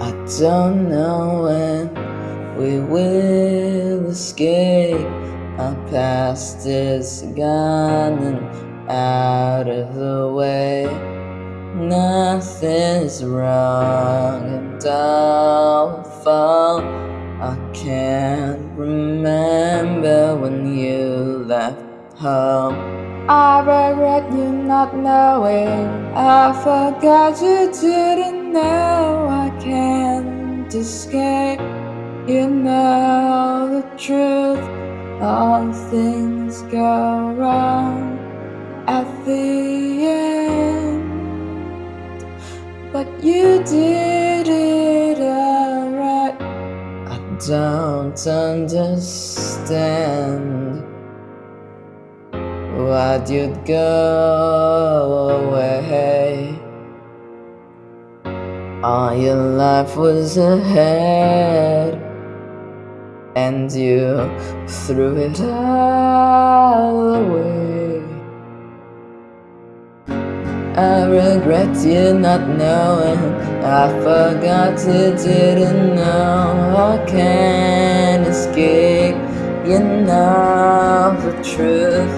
I don't know when we will escape. Our past is gone and out of the way. Nothing's wrong and all fall. I can't remember when you left home. I regret you not knowing. I forgot you didn't know. I can't escape. You know the truth. All things go wrong at the end. But you did it alright. I don't understand why'd you go away? All your life was ahead, and you threw it all away. I regret you not knowing. I forgot you didn't know. I can't escape. You know the truth.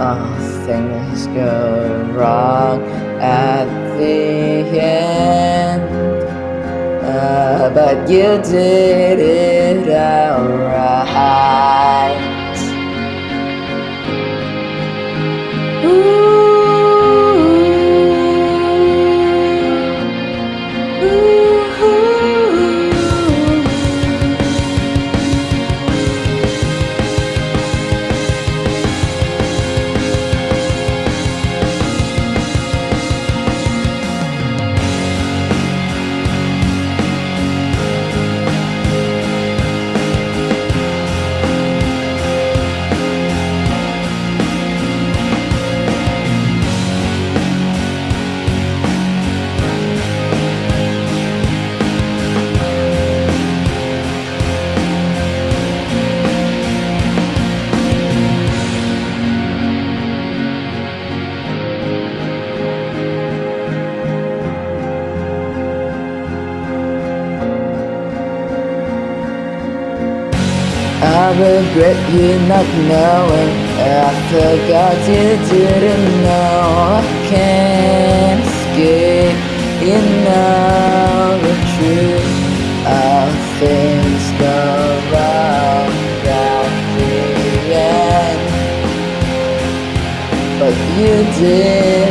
All things go wrong at the but you did it alright. I regret you not knowing. I forgot you didn't know. I can't escape. You know the truth. All things go wrong at the end. But you did